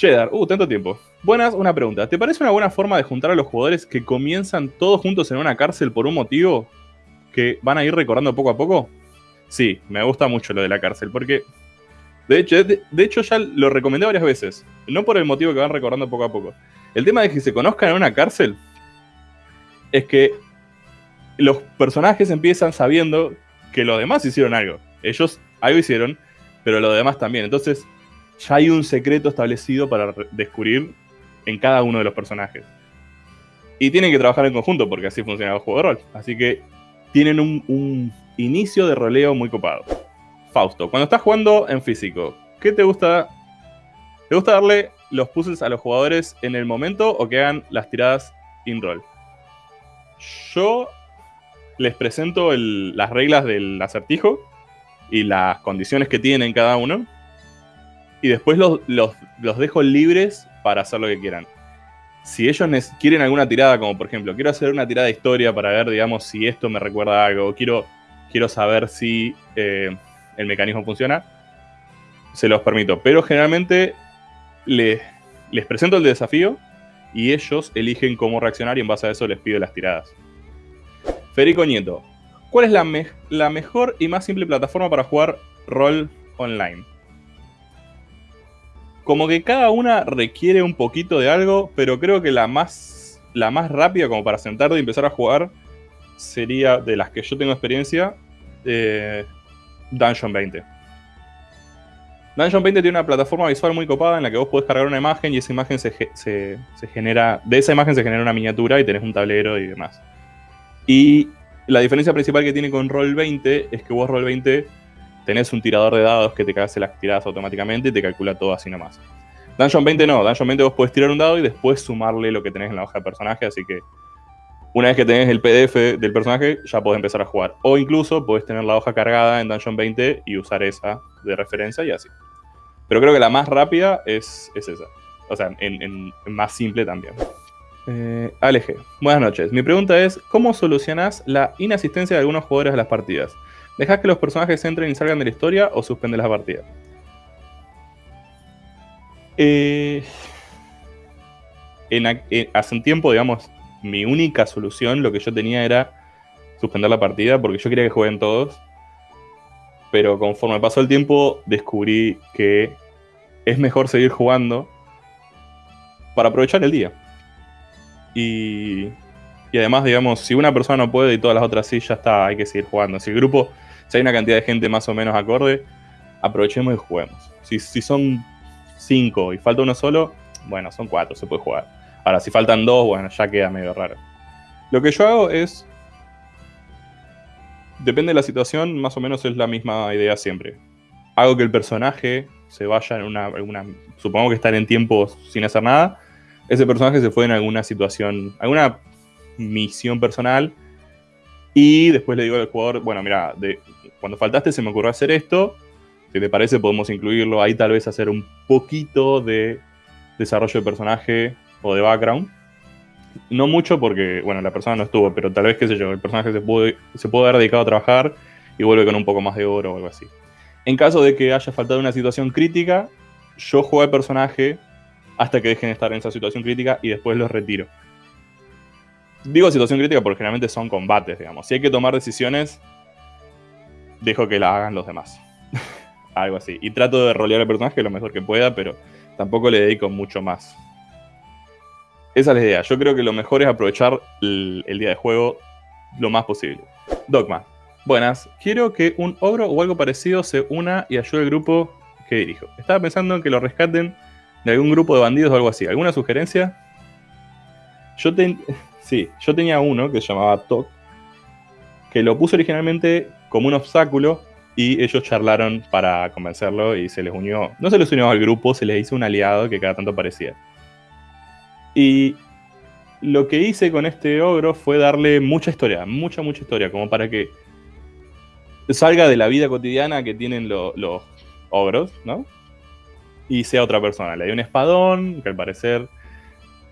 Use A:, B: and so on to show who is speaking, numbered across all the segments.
A: Cheddar, uh, tanto tiempo. Buenas, una pregunta. ¿Te parece una buena forma de juntar a los jugadores que comienzan todos juntos en una cárcel por un motivo que van a ir recordando poco a poco? Sí, me gusta mucho lo de la cárcel, porque de hecho, de, hecho ya lo recomendé varias veces. No por el motivo que van recordando poco a poco. El tema de que se conozcan en una cárcel es que los personajes empiezan sabiendo que los demás hicieron algo. Ellos algo hicieron, pero los demás también. Entonces, ya hay un secreto establecido para descubrir en cada uno de los personajes. Y tienen que trabajar en conjunto porque así funciona el juego de rol. Así que tienen un, inicio de roleo muy copado. Fausto, cuando estás jugando en físico, ¿qué te gusta? ¿Te gusta darle los puzzles a los jugadores en el momento o que hagan las tiradas in-roll? Yo les presento las reglas del acertijo y las condiciones que tienen cada uno. Y después los, dejo libres para hacer lo que quieran. Si ellos quieren alguna tirada, como por ejemplo, quiero hacer una tirada de historia para ver, digamos, si esto me recuerda a algo, quiero, quiero saber si eh, el mecanismo funciona, se los permito. Pero generalmente les, presento el desafío y ellos eligen cómo reaccionar y en base a eso les pido las tiradas. Federico Nieto, ¿cuál es la, la mejor y más simple plataforma para jugar rol online? Como que cada una requiere un poquito de algo, pero creo que la más, la más rápida como para sentarte y empezar a jugar sería, de las que yo tengo experiencia, eh, Dungeon 20. Dungeon 20 tiene una plataforma visual muy copada en la que vos podés cargar una imagen y esa imagen se, se, genera. De esa imagen se genera una miniatura y tenés un tablero y demás. Y la diferencia principal que tiene con Roll20 es que vos Roll20 tenés un tirador de dados que te hace las tiradas automáticamente y te calcula todo así nomás. Dungeon 20 no, Dungeon 20 vos podés tirar un dado y después sumarle lo que tenés en la hoja de personaje, así que una vez que tenés el PDF del personaje, ya podés empezar a jugar. O incluso podés tener la hoja cargada en Dungeon 20 y usar esa de referencia y así. Pero creo que la más rápida es, esa. O sea, en, más simple también. Eh, buenas noches. Mi pregunta es, ¿cómo solucionas la inasistencia de algunos jugadores a las partidas? ¿Dejas que los personajes entren y salgan de la historia o suspendes la partida? Eh, hace un tiempo, digamos, mi única solución, lo que yo tenía era suspender la partida porque yo quería que jueguen todos. Pero conforme pasó el tiempo, descubrí que es mejor seguir jugando para aprovechar el día. Y, y además, digamos, si una persona no puede y todas las otras sí, ya está, hay que seguir jugando. Si el grupo, si hay una cantidad de gente más o menos acorde, aprovechemos y juguemos. Si, si son cinco y falta uno solo, bueno, son cuatro, se puede jugar. Ahora, si faltan dos, bueno, ya queda medio raro. Lo que yo hago es. Depende de la situación, más o menos es la misma idea siempre. Hago que el personaje se vaya en una. supongo que están en tiempo sin hacer nada. Ese personaje se fue en alguna situación. alguna misión personal. Y después le digo al jugador, bueno, mira, cuando faltaste se me ocurrió hacer esto. Si te parece, podemos incluirlo. Ahí tal vez hacer un poquito de desarrollo de personaje o de background. No mucho porque, bueno, la persona no estuvo, pero tal vez, qué sé yo, el personaje se puede, se puede haber dedicado a trabajar y vuelve con un poco más de oro o algo así. En caso de que haya faltado una situación crítica, yo juego al personaje hasta que dejen de estar en esa situación crítica y después los retiro. Digo situación crítica porque generalmente son combates, digamos. Si hay que tomar decisiones, dejo que la hagan los demás. Algo así. Y trato de rolear al personaje lo mejor que pueda, pero tampoco le dedico mucho más. Esa es la idea. Yo creo que lo mejor es aprovechar el, día de juego lo más posible. Dogma. Buenas. Quiero que un ogro o algo parecido se una y ayude al grupo que dirijo. Estaba pensando en que lo rescaten de algún grupo de bandidos o algo así. ¿Alguna sugerencia? Yo, sí, yo tenía uno que se llamaba Tok, que lo puse originalmente como un obstáculo y ellos charlaron para convencerlo y se les unió, no se les unió al grupo, se les hizo un aliado que cada tanto parecía. Y lo que hice con este ogro fue darle mucha historia, mucha, mucha historia, como para que salga de la vida cotidiana que tienen los ogros, ¿no? Y sea otra persona. Le dio un espadón, que al parecer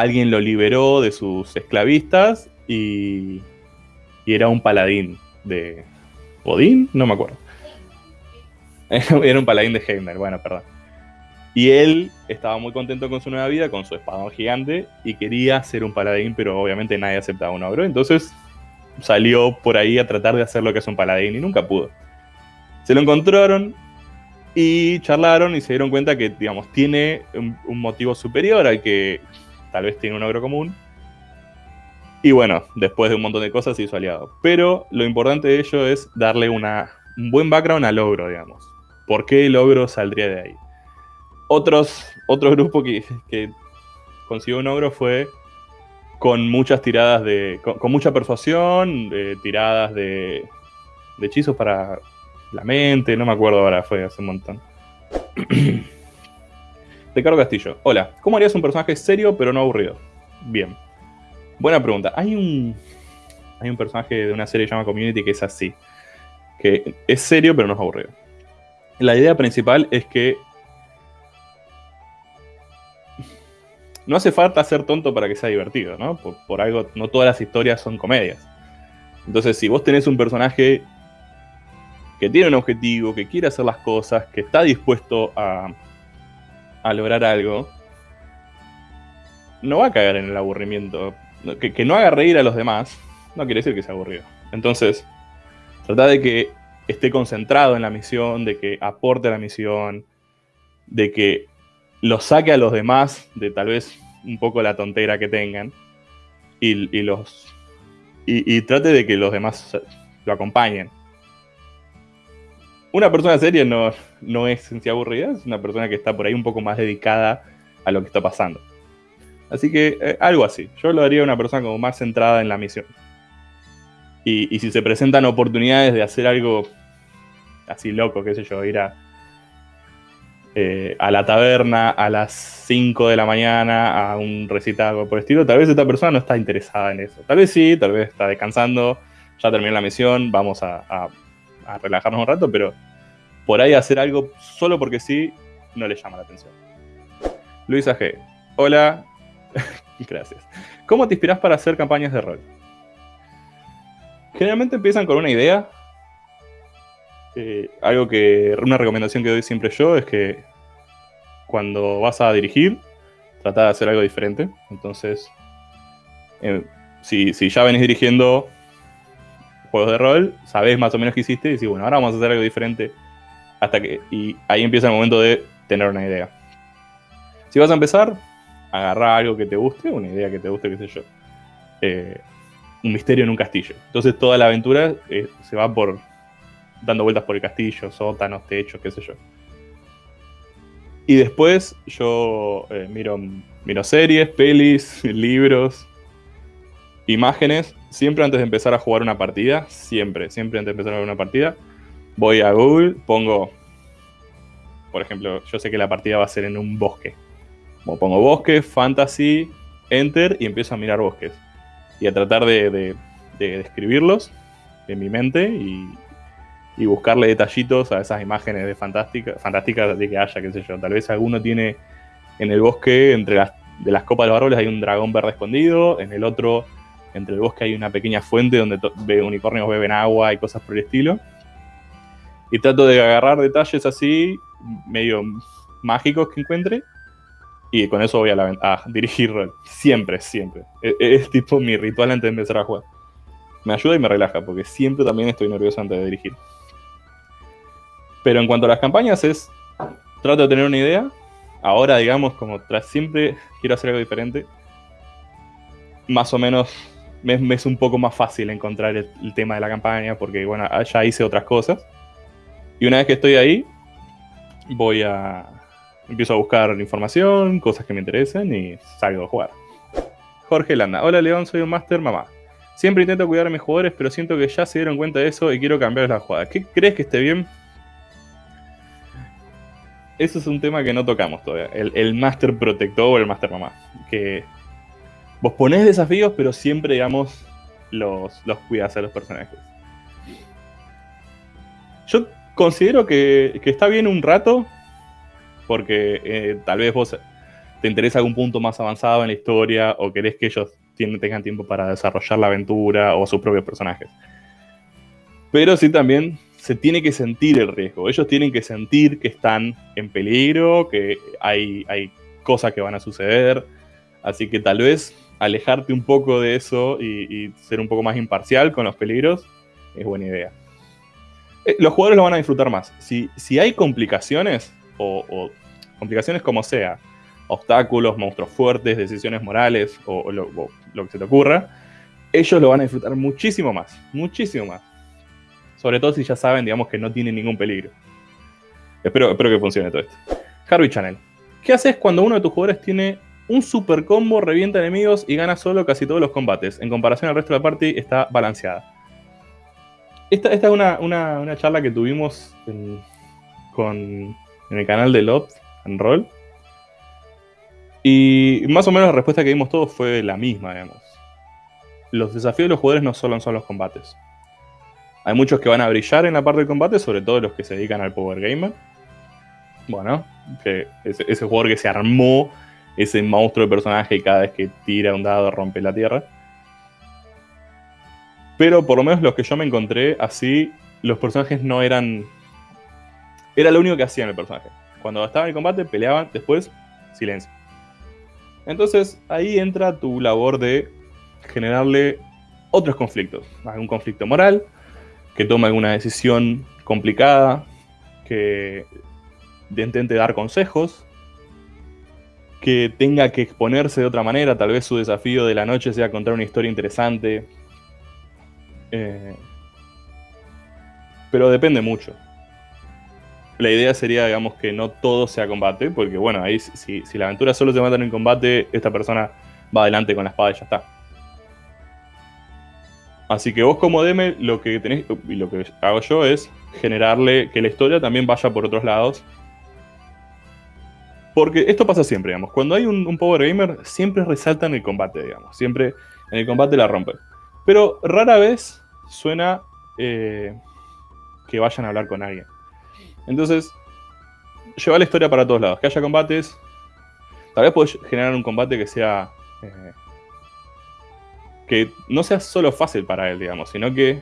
A: alguien lo liberó de sus esclavistas y, y era un paladín de... ¿Podín? No me acuerdo. Era un paladín de Heimer, bueno, perdón. Y él estaba muy contento con su nueva vida, con su espadón gigante, y quería ser un paladín, pero obviamente nadie aceptaba un ogro. Entonces salió por ahí a tratar de hacer lo que es un paladín y nunca pudo. Se lo encontraron y charlaron y se dieron cuenta que, digamos, tiene un, motivo superior al que tal vez tiene un ogro común. Y bueno, después de un montón de cosas se hizo aliado. Pero lo importante de ello es darle una, un buen background al ogro, digamos. ¿Por qué el ogro saldría de ahí? Otros, otro grupo que, consiguió un ogro fue con muchas tiradas de. con, mucha persuasión, tiradas de, de hechizos para la mente, no me acuerdo ahora, fue hace un montón. Ricardo Castillo. Hola, ¿cómo harías un personaje serio pero no aburrido? Bien. Buena pregunta. Hay un. Hay un personaje de una serie llamada Community que es así. Que es serio pero no es aburrido. La idea principal es que no hace falta ser tonto para que sea divertido, ¿no? Por, algo, no todas las historias son comedias. Entonces, si vos tenés un personaje que tiene un objetivo, que quiere hacer las cosas, que está dispuesto a, a lograr algo, no va a caer en el aburrimiento. Que, que, no haga reír a los demás, no quiere decir que sea aburrido. Entonces, trata de que esté concentrado en la misión, de que aporte a la misión, de que los saque a los demás de tal vez un poco la tontera que tengan y, los y, trate de que los demás lo acompañen. Una persona seria no, no es en aburrida, es una persona que está por ahí un poco más dedicada a lo que está pasando. Así que eh, algo así. Yo lo haría una persona como más centrada en la misión. Y, y si se presentan oportunidades de hacer algo así loco, qué sé yo, ir a, eh, a la taberna a las 5 de la mañana a un recital por el estilo, tal vez esta persona no está interesada en eso. Tal vez sí, tal vez está descansando, ya terminó la misión, vamos a, relajarnos un rato, pero por ahí hacer algo solo porque sí no le llama la atención. Luisa G. Hola. Gracias. ¿Cómo te inspiras para hacer campañas de rol? Generalmente empiezan con una idea eh, algo que, una recomendación que doy siempre yo es que cuando vas a dirigir, trata de hacer algo diferente. Entonces, eh, si, ya venís dirigiendo juegos de rol, sabés más o menos qué hiciste y decís, bueno, ahora vamos a hacer algo diferente. Hasta que. Y ahí empieza el momento de tener una idea. Si vas a empezar, agarrar algo que te guste, una idea que te guste, qué sé yo. Eh, un misterio en un castillo. Entonces toda la aventura se va por dando vueltas por el castillo, sótanos, techos, qué sé yo. Y después yo eh, miro, miro series, pelis, libros, imágenes, siempre antes de empezar a jugar una partida, siempre, siempre antes de empezar a jugar una partida, voy a Google, pongo, por ejemplo, yo sé que la partida va a ser en un bosque. Como pongo bosque, fantasy, enter y empiezo a mirar bosques. Y a tratar de, de describirlos en mi mente y, y buscarle detallitos a esas imágenes de fantásticas, fantásticas de que haya, qué sé yo. Tal vez alguno tiene en el bosque, entre las, de las copas de los árboles, hay un dragón verde escondido, en el otro, entre el bosque hay una pequeña fuente donde unicornios beben agua y cosas por el estilo. Y trato de agarrar detalles así, medio mágicos que encuentre, y con eso voy a, la, dirigir rol. Siempre, siempre. Es, es, tipo mi ritual antes de empezar a jugar. Me ayuda y me relaja, porque siempre también estoy nervioso antes de dirigir. Pero en cuanto a las campañas es, trato de tener una idea. Ahora, digamos, como tras siempre quiero hacer algo diferente. Más o menos me, es un poco más fácil encontrar el, tema de la campaña porque, bueno, ya hice otras cosas. Y una vez que estoy ahí, voy a... Empiezo a buscar información, cosas que me interesen y salgo a jugar. Jorge Landa. Hola León, soy un máster mamá. Siempre intento cuidar a mis jugadores, pero siento que ya se dieron cuenta de eso y quiero cambiar la jugada. ¿Qué crees que esté bien? eso es un tema que no tocamos todavía. El, Master Protector o el Master Mamá. Que vos ponés desafíos, pero siempre, digamos, los, los cuidas a los personajes. Yo considero que, está bien un rato, porque eh, tal vez vos te interesa algún punto más avanzado en la historia, o querés que ellos tengan tiempo para desarrollar la aventura o sus propios personajes. Pero sí también se tiene que sentir el riesgo. Ellos tienen que sentir que están en peligro, que hay, hay cosas que van a suceder. Así que tal vez alejarte un poco de eso y, ser un poco más imparcial con los peligros es buena idea. Eh, los jugadores lo van a disfrutar más. Si, si hay complicaciones, o, complicaciones como sea, obstáculos, monstruos fuertes, decisiones morales o, lo, que se te ocurra, ellos lo van a disfrutar muchísimo más, muchísimo más. Sobre todo si ya saben, digamos, que no tienen ningún peligro. Espero, espero que funcione todo esto. Harvey Channel. ¿Qué haces cuando uno de tus jugadores tiene un super combo, revienta enemigos y gana solo casi todos los combates? En comparación al resto de la party, está balanceada. Esta, esta es una, charla que tuvimos en, con, en el canal de Lot en Roll. Y más o menos la respuesta que dimos todos fue la misma, digamos. Los desafíos de los jugadores no solo son los combates. Hay muchos que van a brillar en la parte del combate, sobre todo los que se dedican al Power Gamer. Bueno, que ese, jugador que se armó ese monstruo de personaje cada vez que tira un dado rompe la tierra. Pero por lo menos los que yo me encontré así, los personajes no eran... Era lo único que hacían el personaje. Cuando estaba en el combate, peleaban, después, silencio. Entonces ahí entra tu labor de generarle otros conflictos. Un conflicto moral, que tome alguna decisión complicada, que intente dar consejos, que tenga que exponerse de otra manera, tal vez su desafío de la noche sea contar una historia interesante. Eh, pero depende mucho. La idea sería, digamos, que no todo sea combate, porque bueno, ahí si, si la aventura solo se mata en combate, esta persona va adelante con la espada y ya está. Así que vos como DM lo que tenés y lo que hago yo es generarle que la historia también vaya por otros lados. Porque esto pasa siempre, digamos. Cuando hay un, Power Gamer, siempre resalta en el combate, digamos. Siempre en el combate la rompen. Pero rara vez suena eh, que vayan a hablar con alguien. Entonces, lleva la historia para todos lados. Que haya combates. Tal vez puedes generar un combate que sea eh, que no sea solo fácil para él, digamos, sino que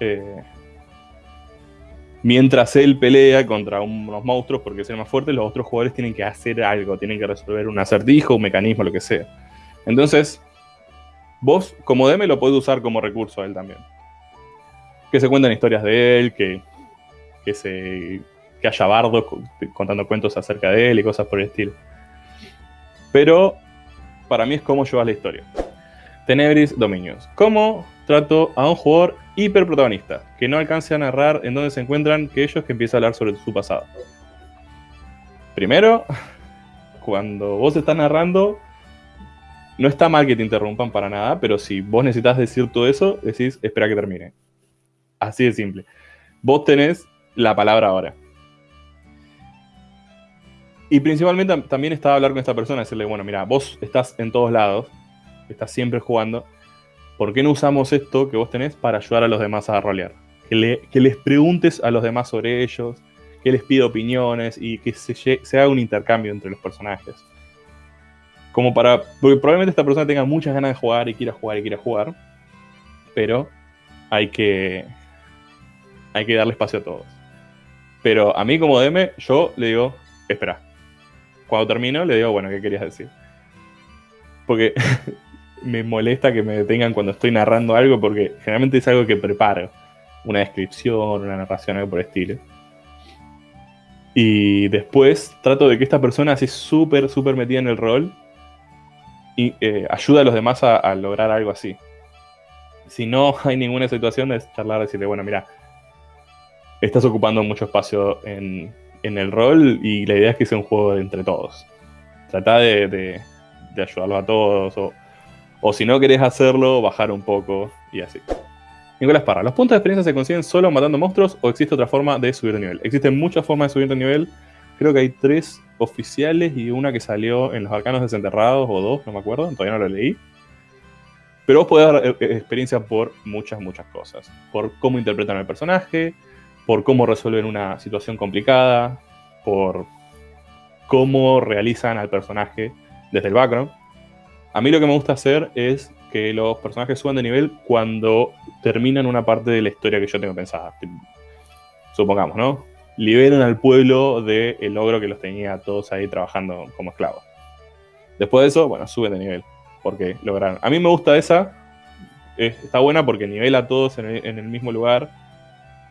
A: eh, mientras él pelea contra unos monstruos porque es más fuerte, los otros jugadores tienen que hacer algo, tienen que resolver un acertijo, un mecanismo, lo que sea. Entonces, vos como DM lo podés usar como recurso a él también. Que se cuenten historias de él, que, que, se, que haya bardos contando cuentos acerca de él y cosas por el estilo. Pero para mí es cómo llevas la historia. Tenebris Dominions. ¿Cómo trato a un jugador hiperprotagonista que no alcance a narrar en dónde se encuentran que ellos que empieza a hablar sobre su pasado? Primero, cuando vos estás narrando, no está mal que te interrumpan para nada, pero si vos necesitas decir todo eso, decís, espera que termine. Así de simple. Vos tenés la palabra ahora. Y principalmente también estaba hablar con esta persona, decirle, bueno, mira, vos estás en todos lados, estás siempre jugando, ¿por qué no usamos esto que vos tenés para ayudar a los demás a rolear? Que, les preguntes a los demás sobre ellos, que les pida opiniones y que se, haga un intercambio entre los personajes. Como para. Porque probablemente esta persona tenga muchas ganas de jugar y quiera jugar y quiera jugar. Pero hay que. Hay que darle espacio a todos. Pero a mí como DM, yo le digo, espera. Cuando termino, le digo, bueno, ¿qué querías decir? Porque me molesta que me detengan cuando estoy narrando algo porque generalmente es algo que preparo. Una descripción, una narración, algo por el estilo. Y después trato de que esta persona así súper, súper metida en el rol y eh, ayuda a los demás a, lograr algo así. Si no hay ninguna situación, es charlar, decirle, bueno, mira, estás ocupando mucho espacio en, el rol y la idea es que sea un juego entre todos. Trata de, de, ayudarlos a todos o si no querés hacerlo, bajar un poco y así. Nicolás Parra, ¿los puntos de experiencia se consiguen solo matando monstruos o existe otra forma de subir de nivel? Existen muchas formas de subir de nivel. Creo que hay tres oficiales y una que salió en los arcanos desenterrados o dos, no me acuerdo, todavía no lo leí. Pero vos podés dar eh, eh, experiencia por muchas, muchas cosas. Por cómo interpretan al personaje, por cómo resuelven una situación complicada, por cómo realizan al personaje desde el background. A mí lo que me gusta hacer es que los personajes suban de nivel cuando terminan una parte de la historia que yo tengo pensada. supongamos, ¿no? Liberan al pueblo del el ogro que los tenía todos ahí trabajando como esclavos. Después de eso, bueno, suben de nivel, porque lograron. A mí me gusta esa, está buena porque nivela a todos en el, mismo lugar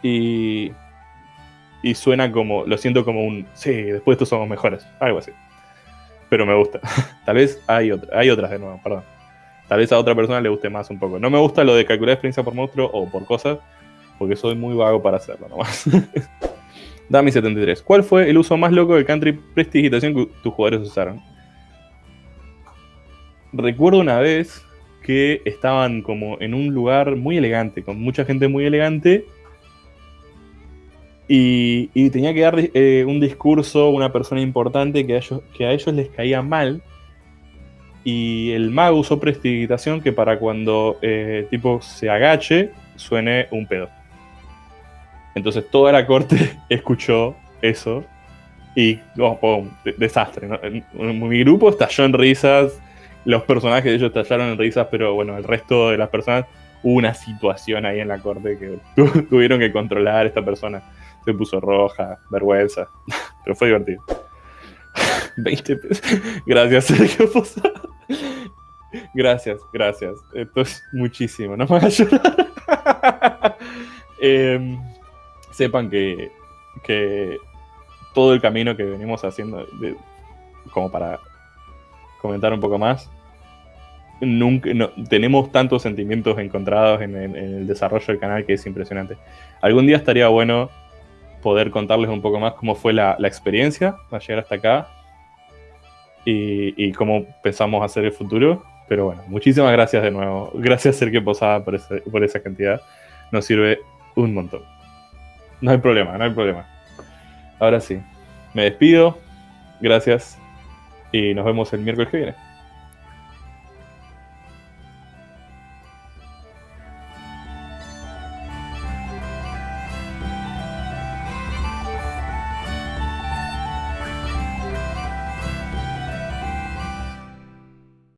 A: y, y suena como, lo siento como un, sí, después estos somos mejores, algo así. Pero me gusta. Tal vez hay, otra, hay otras de nuevo, perdón. Tal vez a otra persona le guste más un poco. No me gusta lo de calcular experiencia por monstruo o por cosas, porque soy muy vago para hacerlo nomás. Dami73. ¿Cuál fue el uso más loco del country prestigitación que tus jugadores usaron? Recuerdo una vez que estaban como en un lugar muy elegante, con mucha gente muy elegante, y, tenía que dar eh, un discurso una persona importante que a, ellos, que a ellos les caía mal, y el mago usó prestigitación que para cuando eh, tipo se agache suene un pedo. Entonces toda la corte escuchó eso y oh, desastre. Mi grupo estalló en risas, los personajes de ellos estallaron en risas, pero bueno, el resto de las personas hubo una situación ahí en la corte que tuvieron que controlar. Esta persona se puso roja, vergüenza, pero fue divertido. 20 pesos. Gracias, Sergio Posada. Gracias, gracias. Esto es muchísimo, no me hagas llorar. Em, sepan que, que, todo el camino que venimos haciendo, como para comentar un poco más, nunca, tenemos tantos sentimientos encontrados en, el desarrollo del canal que es impresionante. Algún día estaría bueno poder contarles un poco más cómo fue la, la experiencia para llegar hasta acá y, cómo pensamos hacer el futuro. Pero bueno, muchísimas gracias de nuevo. Gracias Sergio Posada por, por esa cantidad. Nos sirve un montón. No hay problema, no hay problema. Ahora sí, me despido. Gracias. Y nos vemos el miércoles que viene.